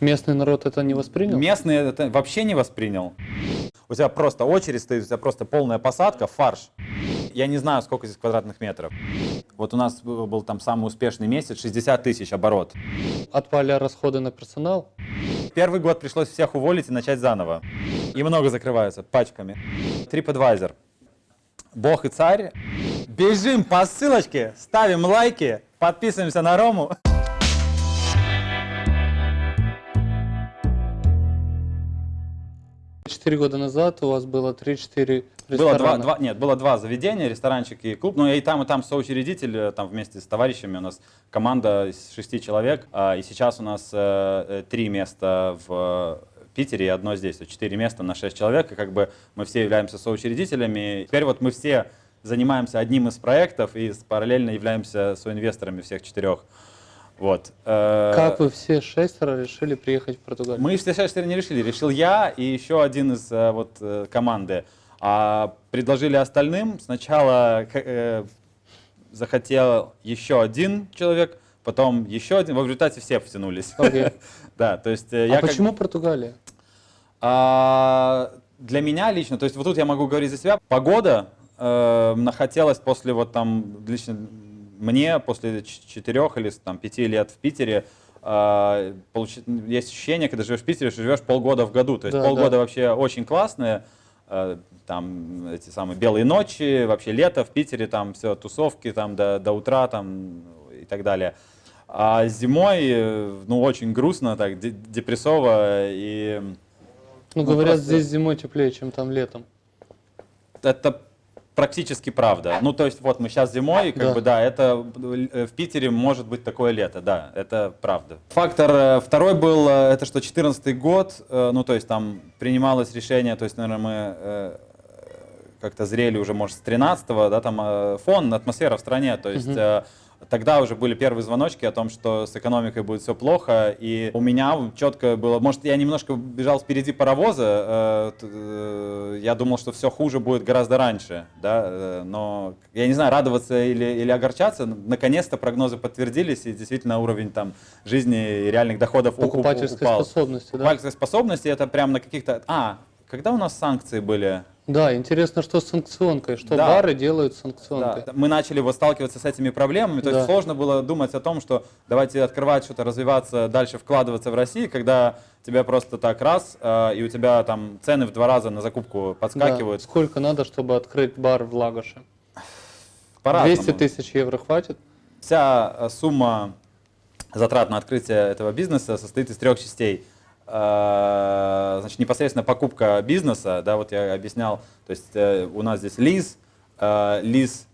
Местный народ это не воспринял? Местный это вообще не воспринял. У тебя просто очередь стоит, у тебя просто полная посадка, фарш. Я не знаю, сколько здесь квадратных метров. Вот у нас был там самый успешный месяц, 60 тысяч оборот. Отпали расходы на персонал? Первый год пришлось всех уволить и начать заново. И много закрываются пачками. TripAdvisor. Бог и царь. Бежим по ссылочке, ставим лайки, подписываемся на Рому. Четыре года назад у вас было 3-4 Было два, ресторана. два- нет, было два заведения, ресторанчик и клуб. Ну, я и там, и там соучредитель, э, там вместе с товарищами. У нас команда из шести человек. а, И сейчас у нас э, э, три места в Питере и одно здесь. Четыре места на шесть человек. И как бы мы все являемся соучредителями. Теперь вот мы все занимаемся одним из проектов и параллельно являемся соинвесторами всех четырех. Вот. Э, Как вы все шестеро решили приехать в Португалию? мы все шестеро не решили. Решил я и еще один из э, вот, э, команды. А предложили остальным. Сначала э, захотел еще один человек, потом еще один. В результате все втянулись. Окей. Да, то есть А я как- почему Португалия? а, для меня лично, то есть вот тут я могу говорить за себя, погода э, нахотелось после вот там, лично мне, после четырех или там пяти лет в Питере, э, получи- есть ощущение, когда живешь в Питере, что живешь полгода в году. То есть Да, полгода да. вообще очень классные, э, там эти самые белые ночи, вообще лето в Питере, там все, тусовки там до, до утра там и так далее. А зимой, э, ну, очень грустно, так, де- депрессово и... Ну, Ну, говорят, просто- здесь зимой теплее, чем там летом. это практически правда. Ну, то есть, вот мы сейчас зимой, и как Да. бы, да, это э, в Питере может быть такое лето, да, это правда. Фактор э, второй был, э, это что 14 год, ну, то есть, там принималось решение, то есть, наверное, мы как-то зрели уже, может, с 13-го, да, там фон, атмосфера в стране, то есть... Мгм. Тогда уже были первые звоночки о том, что с экономикой будет все плохо, и у меня четко было, может, я немножко бежал впереди паровоза, э, э, я думал, что все хуже будет гораздо раньше, да, э, но я не знаю, радоваться или, или огорчаться, наконец-то прогнозы подтвердились, и действительно уровень там жизни и реальных доходов Покупательской упал. способности, да? Покупательской способности это прям на каких-то... А, когда у нас санкции были? Да, интересно, что с санкционкой, что Да. бары делают с санкционкой. Да, мы начали вот сталкиваться с этими проблемами, то есть Да. сложно было думать о том, что давайте открывать что-то, развиваться, дальше вкладываться в Россию, когда тебя просто так раз, э, и у тебя там цены в два раза на закупку Да. подскакивают. Сколько надо, чтобы открыть бар в Лагоше? По-разному. 200 тысяч евро хватит? Вся э, сумма затрат на открытие этого бизнеса состоит из трех частей. Э, Значит, непосредственно покупка бизнеса, да, вот я объяснял, то есть э, у нас здесь лиз, э, лиз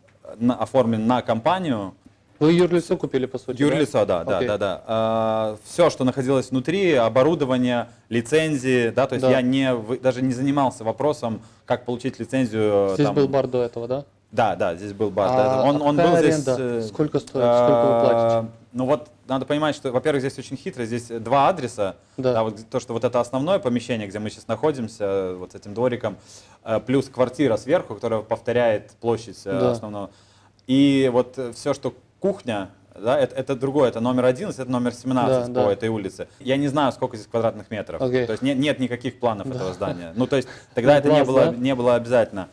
оформлен на компанию, Вы юрлицо купили, по сути? Юрлицо, да, да, Окей. да, да. все, что находилось внутри, оборудование, лицензии, да, то есть Да. я не, даже не занимался вопросом, как получить лицензию. Здесь там. был бар до этого, да? Да, да, здесь был бар. А да, он, он был здесь. аренда? э, Сколько стоит? Сколько вы платите? Ну вот надо понимать, что, во-первых, здесь очень хитро, здесь два адреса. Да. вот то, что вот это основное помещение, где мы сейчас находимся, вот с этим двориком, э, плюс квартира сверху, которая повторяет площадь э, Да. основного. И вот все, что кухня, да, это, это другое, это номер 11, это номер 17 Да, по да. этой улице. Я не знаю, сколько здесь квадратных метров. Окей. То есть нет, нет никаких планов Да. этого здания. Ну, то есть тогда На это не было, да? не было обязательно.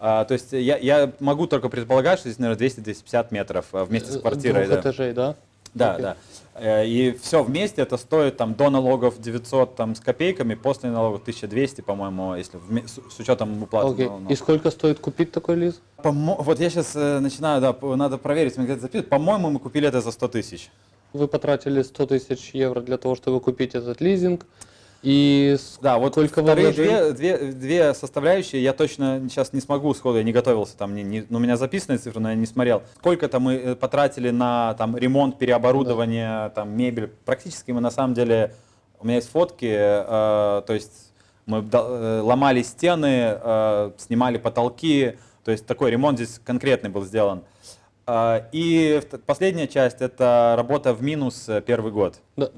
А, то есть я, я могу только предполагать, что здесь, наверное, 200-250 метров а, вместе с Э, квартирой. Двух Да, этажей, да? да. Окей. да. Э, И все вместе это стоит там до налогов 900 там, с копейками, после налогов 1200, по-моему, если вме- с, с учетом уплаты. Налогов. И сколько стоит купить такой лиз? Помо- Вот я сейчас начинаю, да, надо проверить, мне где-то записывают. По-моему, мы купили это за 100 тысяч. Вы потратили 100 тысяч евро для того, чтобы купить этот лизинг. И Да, вот сколько вы вторые две, две, две составляющие я точно сейчас не смогу сходу, я не готовился, там, не, не- ну, у меня записанные цифры, но я не смотрел. Сколько-то мы э, потратили на там, ремонт, переоборудование, там, мебель. Практически мы на самом деле, у меня есть фотки, э, то есть мы э, ломали стены, э, снимали потолки, то есть такой ремонт здесь конкретный был сделан. Э, И вт- последняя часть это работа в минус э, первый год. Да,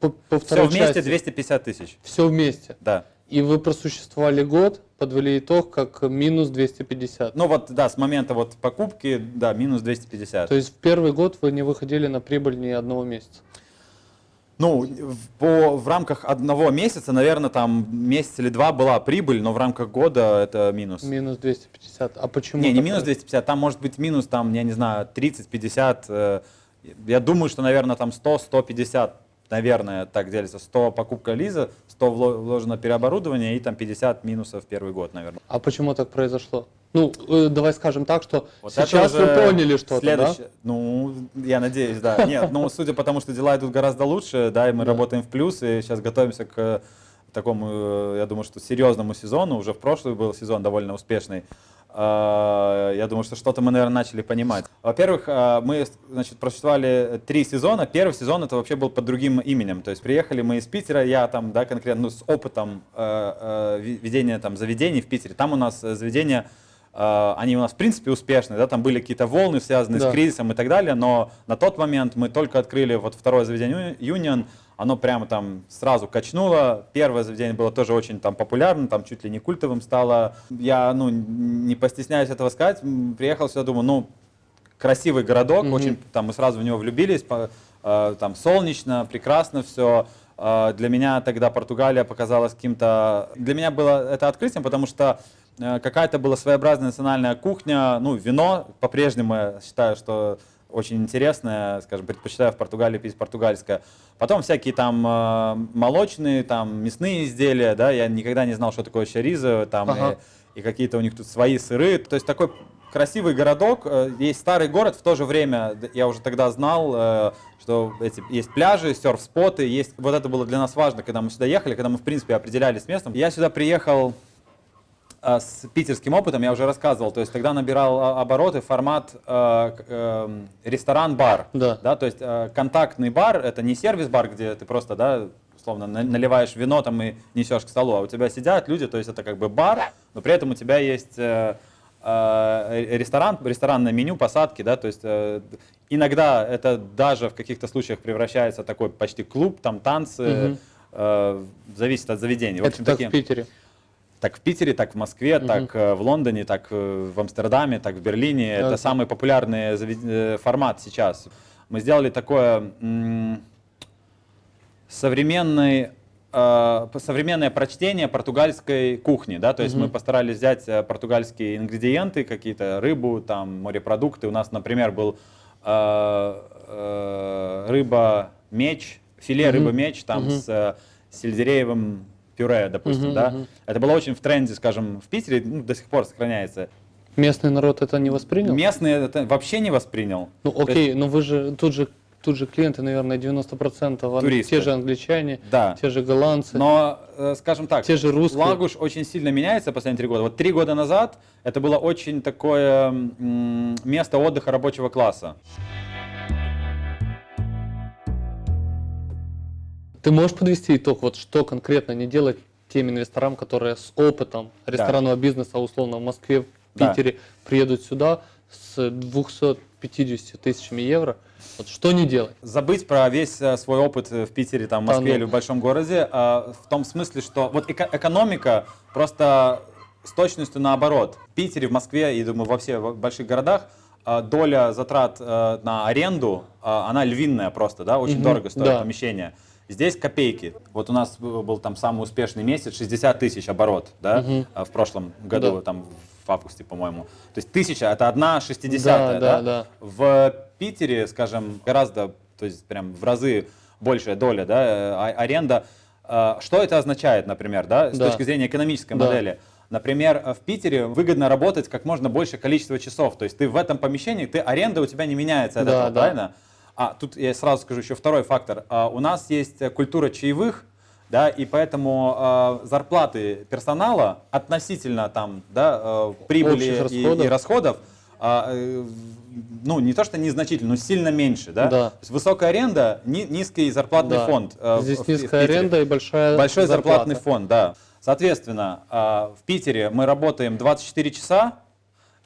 по, по Все вместе части. 250 тысяч. Все вместе. Да. И вы просуществовали год, подвели итог как минус 250. Ну вот, да, с момента вот покупки, да, минус 250. То есть в первый год вы не выходили на прибыль ни одного месяца. Ну, в- по, в рамках одного месяца, наверное, там месяц или два была прибыль, но в рамках года это минус. Минус 250. А почему? Не, не минус 250, там может быть минус, там, я не знаю, 30-50. э, Я думаю, что, наверное, там 100-150, наверное, так делится. 100 покупка Лиза, 100 вло- вложено переоборудование и там 50 минусов в первый год, наверное. А почему так произошло? Ну, э, давай скажем так, что Вот сейчас вы поняли что-то, следующее- Ну, я надеюсь, да. Нет, ну, судя по тому, что дела идут гораздо лучше, да, и мы Да. работаем в плюс, и сейчас готовимся к такому, э, я думаю, что серьезному сезону. Уже в прошлый был сезон довольно успешный. А, Я думаю, что что-то мы, наверное, начали понимать. Во-первых, а, мы, значит, просуществовали три сезона. Первый сезон это вообще был под другим именем. То есть приехали мы из Питера, я там, да, конкретно ну, с опытом э, э, ведения там заведений в Питере. Там у нас э, заведения Uh, они у нас в принципе успешные, да, там были какие-то волны, связанные Да. с кризисом и так далее, но на тот момент мы только открыли вот второе заведение Union, оно прямо там сразу качнуло, первое заведение было тоже очень там популярным, там чуть ли не культовым стало. Я, ну, не постесняюсь этого сказать, приехал сюда, думаю, ну, красивый городок, Мгм. очень, там мы сразу в него влюбились, по- э, там солнечно, прекрасно все. Для меня тогда Португалия показалась каким-то... Для меня было это открытием, потому что э, какая-то была своеобразная национальная кухня, ну, вино по-прежнему я считаю, что очень интересное, скажем, предпочитаю в Португалии пить португальское. Потом всякие там э, молочные, там мясные изделия, да, я никогда не знал, что такое чаризо, там, Ага. и, и какие-то у них тут свои сыры. То есть такой красивый городок, э, есть старый город, в то же время я уже тогда знал, э, что эти, есть пляжи, серф-споты, есть, вот это было для нас важно, когда мы сюда ехали, когда мы, в принципе, определялись с местом. Я сюда приехал с питерским опытом, я уже рассказывал, то есть тогда набирал а, обороты формат э, эм, ресторан-бар, Да. да, то есть э, контактный бар, это не сервис-бар, где ты просто, да, условно, на- наливаешь вино там и несешь к столу, а у тебя сидят люди, то есть это как бы бар, но при этом у тебя есть э, э, ресторан, ресторанное меню, посадки, да, то есть э, иногда это даже в каких-то случаях превращается в такой почти клуб, там танцы, Мгм. э, зависит от заведения. В Это общем, так такие- в Питере. Так в Питере, так в Москве, Мгм. так э, в Лондоне, так э, в Амстердаме, так в Берлине. Да. Это самый популярный завед- э, формат сейчас. Мы сделали такое современный э, современное прочтение португальской кухни, да, то есть Мгм. мы постарались взять португальские ингредиенты, какие-то рыбу, там морепродукты. У нас, например, был э, э, рыба меч, филе Мгм. рыба меч, там Мгм. с э, сельдереевым пюре, допустим, Мгм, да. мгм. Это было очень в тренде, скажем, в Питере, ну, до сих пор сохраняется. Местный народ это не воспринял? Местные это вообще не воспринял. Ну То есть- окей, но вы же тут же тут же клиенты, наверное, 90% ан- Туристы. те же англичане, Да. те же голландцы, Но, э, скажем так, те же русские. Лагуш очень сильно меняется последние три года. Вот три года назад это было очень такое место отдыха рабочего класса. Ты можешь подвести итог, вот что конкретно не делать тем инвесторам, которые с опытом ресторанного бизнеса, условно, в Москве, в Да. Питере, приедут сюда с 250 тысячами евро. Вот что не делать? Забыть про весь э, свой опыт э, в Питере, там, в Да Москве ну. или в большом городе, а, в том смысле, что вот эко- экономика просто с точностью наоборот. В Питере, в Москве и, думаю, во всех больших городах доля затрат э, на аренду, она львиная просто, да, очень Мгм, дорого стоит да. помещение. Здесь копейки. Вот у нас был там самый успешный месяц, 60 тысяч оборот, да, а, в прошлом году, Да. там в августе, по-моему. То есть тысяча, это одна шестидесятая, Да, да, да. В Питере, скажем, гораздо, то есть прям в разы большая доля, да, э, а- аренда. Что это означает, например, да, с Да. точки зрения экономической Да. модели? Например, в Питере выгодно работать как можно больше количество часов. То есть ты в этом помещении, ты аренда у тебя не меняется от Да, этого, да. правильно? А тут я сразу скажу еще второй фактор. А, У нас есть э, культура чаевых, да, и поэтому э, зарплаты персонала относительно там, да, э, прибыли Общих и- расходов. и расходов, а, э, ну, не то что незначительно, но сильно меньше, да? Да. То есть высокая аренда, ни- низкий зарплатный Да. фонд. в- Здесь в- в низкая Питере. аренда и большая Большой зарплата. зарплатный фонд, да. Соответственно, а, в Питере мы работаем 24 часа,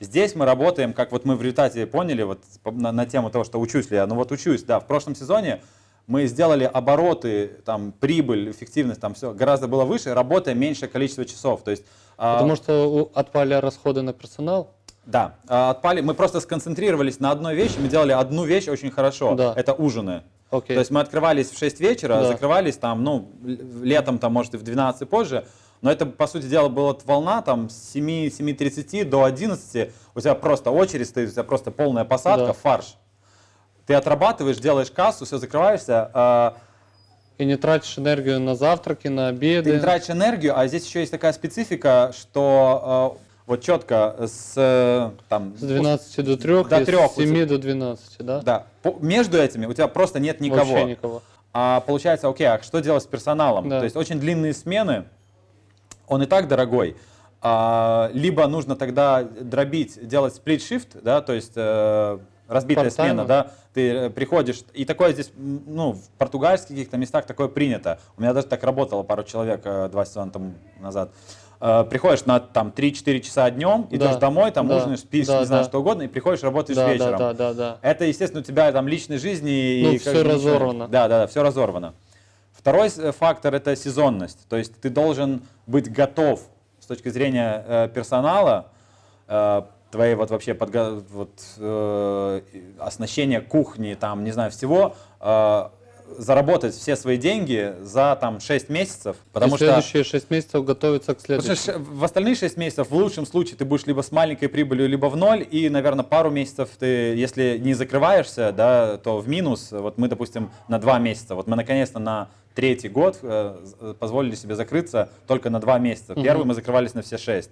здесь мы работаем, как вот мы в результате поняли, вот на, на тему того, что учусь ли я, ну вот учусь, да, в прошлом сезоне мы сделали обороты, там, прибыль, эффективность, там все гораздо было выше, работая меньшее количество часов. То есть, а, Потому что у- отпали расходы на персонал. да, а, отпали. Мы просто сконцентрировались на одной вещи, мы делали одну вещь очень хорошо. Да. Это ужины. Окей. То есть мы открывались в 6 вечера, Да. закрывались там, ну, летом там, может, и в 12 и позже. Но это, по сути дела, была волна там с 7, 7.30 до 11. У тебя просто очередь стоит, у тебя просто полная посадка, Да. фарш. Ты отрабатываешь, делаешь кассу, все, закрываешься. а, И не тратишь энергию на завтраки, на обеды. Ты не тратишь энергию, а здесь еще есть такая специфика, что э, вот четко с э, там С 12 до 3, До трёх с 7 до 12, да? да, по- между этими у тебя просто нет никого. Вообще никого. А получается, окей, а что делать с персоналом? Да. То есть очень длинные смены, он и так дорогой. А, либо нужно тогда дробить, делать сплит-шифт, да, то есть э, разбитая Part-time. смена, да, ты э, приходишь, и такое здесь, ну, в португальских каких-то местах такое принято. У меня даже так работало пару человек э, два сезона тому назад. Э, приходишь на там 3-4 часа днем, идешь Да, домой, там да, ужинаешь, спишь, да, не знаю, да. что угодно, и приходишь, работаешь Да, вечером. да, да, да, да. Это, естественно, у тебя там личной жизни. Ну, и ничего- разорвано. Да, да, да, все разорвано. Второй с- фактор это сезонность. То есть ты должен быть готов с точки зрения э, персонала, э, твоей вот вообще подго- вот, э, оснащения кухни, там, не знаю, всего, э, заработать все свои деньги за там 6 месяцев. Потому И что следующие 6 месяцев готовиться к Потому следующему. что в остальные 6 месяцев в лучшем случае ты будешь либо с маленькой прибылью, либо в ноль, и, наверное, пару месяцев ты, если не закрываешься, да, то в минус. Вот мы, допустим, на 2 месяца. Вот мы наконец-то на третий год э, позволили себе закрыться только на 2 месяца. Первый мы закрывались на все 6.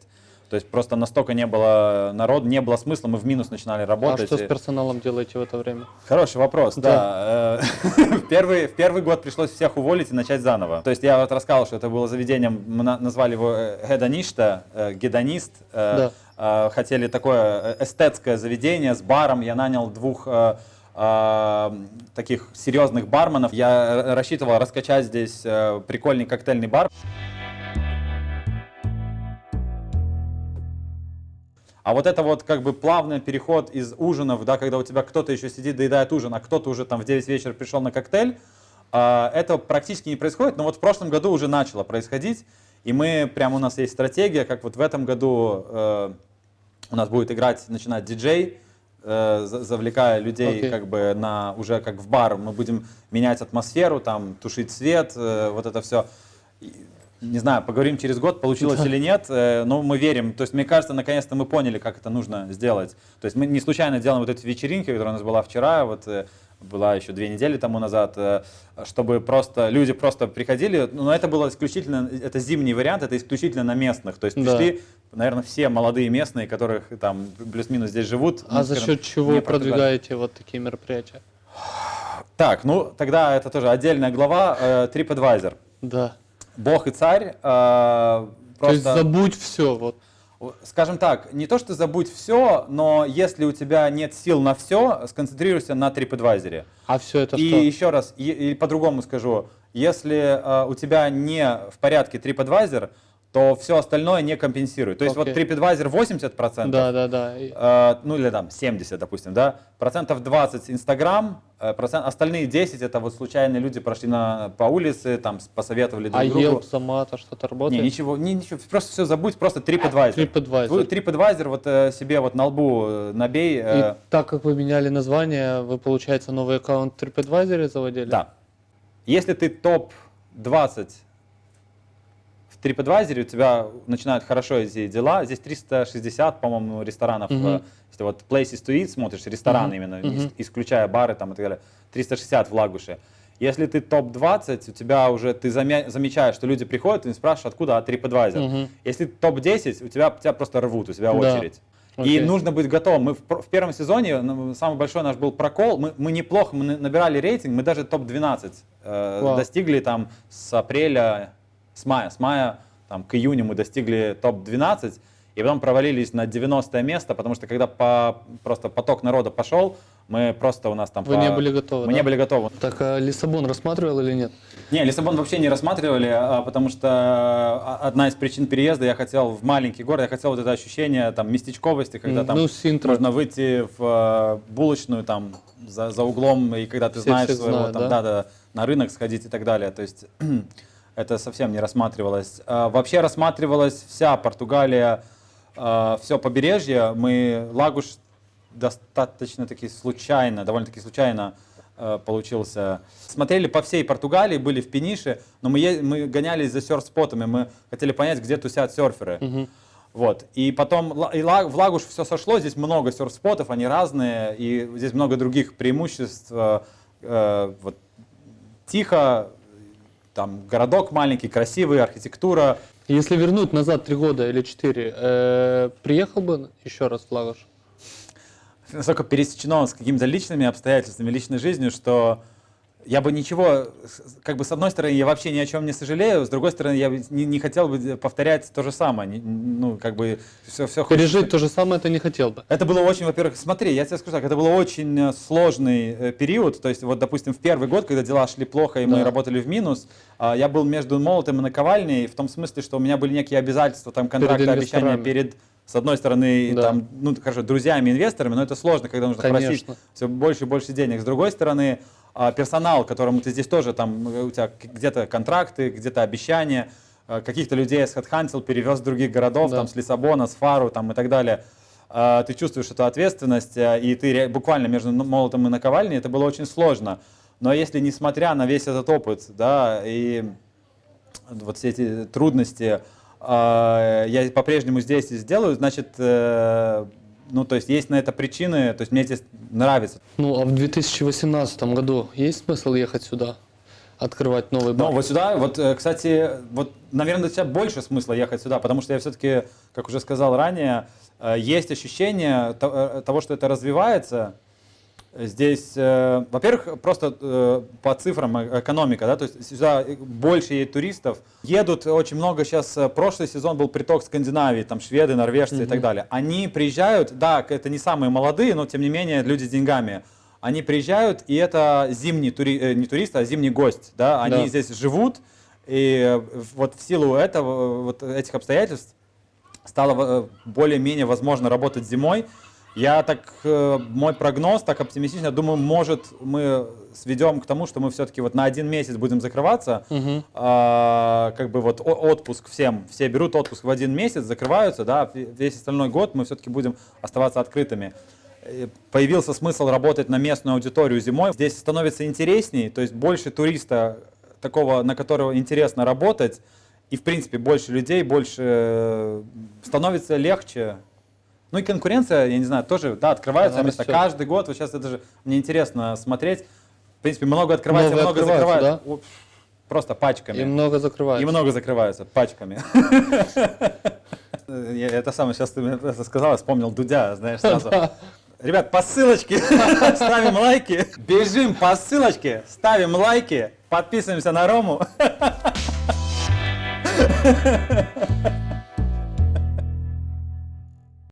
То есть просто настолько не было народу, не было смысла, мы в минус начинали А работать. что с персоналом делаете в это время? Хороший вопрос, да. Э, В первый, в первый год пришлось всех уволить и начать заново. То есть я вот рассказал, что это было заведением, мы на- назвали его э, гедоништа, э, гедонист. Э, э, Хотели такое э, эстетское заведение с баром. Я нанял двух э, э, таких серьезных барменов. Я рассчитывал раскачать здесь э, прикольный коктейльный бар. А вот это вот как бы плавный переход из ужинов, да, когда у тебя кто-то еще сидит, доедает ужин, а кто-то уже там в 9 вечера пришел на коктейль, а, это практически не происходит, но вот в прошлом году уже начало происходить, и мы, прямо у нас есть стратегия, как вот в этом году э, у нас будет играть, начинать диджей, э, за- завлекая людей Окей. как бы на уже как в бар, мы будем менять атмосферу, там тушить свет, э, вот это все. Не знаю, поговорим через год, получилось или нет, э, но мы верим. То есть, мне кажется, наконец-то мы поняли, как это нужно сделать. То есть, мы не случайно делаем вот эти вечеринки, которая у нас была вчера, вот э, была еще две недели тому назад, э, чтобы просто люди просто приходили. Но это было исключительно, это зимний вариант, это исключительно на местных. То есть, Да. пришли, наверное, все молодые местные, которых там плюс-минус здесь живут. А ну, за скажем, счет чего продвигаете вот такие мероприятия? Так, ну тогда это тоже отдельная глава. TripAdvisor. Да. Бог и царь. э, То есть просто, забудь все. Вот. скажем так, не то, что забудь все, но если у тебя нет сил на все, сконцентрируйся на TripAdvisor. А все это и что? еще раз, и, и по-другому скажу, если э, у тебя не в порядке TripAdvisor, то все остальное не компенсирует. То есть вот Окей. TripAdvisor 80%, Да, да, да. Э, ну или там 70, допустим, да, процентов 20 Инстаграм, э, процент, остальные 10 это вот случайные люди прошли на, по улице, там посоветовали друг А другу. Yelp, Замата что-то Не, работает? ничего, не, ничего, просто все забудь, просто TripAdvisor. TripAdvisor. TripAdvisor вот э, себе вот на лбу э, набей. э, И так как вы меняли название, вы, получается, новый аккаунт TripAdvisor заводили? Да. Если ты топ-20 в TripAdvisor, у тебя начинают хорошо идти дела. Здесь 360, по-моему, ресторанов. Мгм. э, Если вот Places to Eat смотришь, рестораны Мгм. именно, Мгм. ис- исключая бары там и так далее, 360 в Лагуше. Если ты топ-20, у тебя уже, ты замя- замечаешь, что люди приходят, и спрашиваешь, откуда, от TripAdvisor. Мгм. Если топ-10, у тебя, тебя просто рвут, у тебя Да. очередь. И Окей. нужно быть готовым. Мы в, в первом сезоне, ну, самый большой наш был прокол, мы, мы неплохо, мы на- набирали рейтинг, мы даже топ-12 э, Вау. достигли там с апреля, с мая, с мая там, к июню мы достигли топ-12, и потом провалились на 90 место, потому что когда по, просто поток народа пошел, мы просто у нас там... Вы по- не были готовы, Мы да? не были готовы. Так а Лиссабон рассматривал или нет? Не, Лиссабон вообще не рассматривали, а, потому что а, одна из причин переезда, я хотел в маленький город, я хотел вот это ощущение там местечковости, когда там ну, Синтра. можно выйти в э, булочную там за, за углом, и когда ты Все знаешь всех своего, знают, там, да? да, да, на рынок сходить и так далее. То есть это совсем не рассматривалось. А, Вообще рассматривалась вся Португалия, все побережье. Мы Лагуш достаточно таки случайно, довольно-таки случайно э, получился. Смотрели по всей Португалии, были в Пенише, но мы, мы гонялись за серф-спотами, мы хотели понять, где тусят серферы. Мгм. Вот. И потом и в Лагуш все сошло, здесь много серф-спотов, они разные, и здесь много других преимуществ. вот, тихо, там городок маленький, красивый, архитектура. Если вернуть назад три года или четыре, э, приехал бы еще раз в Лагош? настолько пересечено с какими-то личными обстоятельствами, личной жизнью, что я бы ничего, как бы с одной стороны, я вообще ни о чем не сожалею, с другой стороны, я бы не, не хотел бы повторять то же самое. Не- Ну, как бы все, все Пережить то же самое ты не хотел бы. Это было очень, во-первых, смотри, я тебе скажу так, это был очень э, сложный э, период, то есть вот, допустим, в первый год, когда дела шли плохо и мы Да. работали в минус, а, я был между молотом и наковальней, в том смысле, что у меня были некие обязательства, там, контракты, обещания инвесторами. перед, с одной стороны, Да. там, ну, хорошо, друзьями, инвесторами, но это сложно, когда нужно просить Конечно. все больше и больше денег. С другой стороны, а, персонал, которому ты здесь тоже, там, э, у тебя где-то контракты, где-то обещания, э, каких-то людей я схедхантил, перевез в других городов, Да. там, с Лиссабона, с Фару, там, и так далее. А, Ты чувствуешь эту ответственность, э, и ты буквально между молотом и наковальней, это было очень сложно. Но если, несмотря на весь этот опыт, да, и вот все эти трудности, я по-прежнему здесь и сделаю, значит, э, ну, то есть есть на это причины, то есть мне здесь нравится. Ну, а в 2018 году есть смысл ехать сюда? Открывать новый Но бар? вот сюда, вот, э, кстати, вот, наверное, для тебя больше смысла ехать сюда, потому что я все-таки, как уже сказал ранее, э, есть ощущение то- того, что это развивается. Здесь, э, во-первых, просто э, по цифрам э, экономика, да, то есть сюда э, больше едет туристов. Едут очень много сейчас, э, прошлый сезон был приток Скандинавии, там шведы, норвежцы и так далее. Они приезжают, да, это не самые молодые, но тем не менее люди с деньгами. Они приезжают, и это зимний, тури, не турист, а зимний гость, да, они Да. здесь живут, и вот в силу этого, вот этих обстоятельств, стало более-менее возможно работать зимой. Я так, э, мой прогноз, так оптимистично, думаю, может мы сведем к тому, что мы все-таки вот на один месяц будем закрываться, Мгм. А, как бы вот отпуск всем, все берут отпуск в один месяц, закрываются, да, весь остальной год мы все-таки будем оставаться открытыми. Появился смысл работать на местную аудиторию зимой. Здесь становится интересней, то есть больше туриста, такого, на которого интересно работать, и в принципе больше людей, больше э, становится легче. Ну и конкуренция, я не знаю, тоже, да, открываются Она места растет. каждый год. Вот сейчас это же мне интересно смотреть. В принципе, много открывается, много открываются, закрывается. О, Просто пачками. И много И закрывается. много закрываются пачками. Это самое, сейчас ты мне это сказал, я вспомнил Дудя, знаешь, сразу. Ребят, по ссылочке ставим лайки, бежим по ссылочке, ставим лайки, подписываемся на Рому.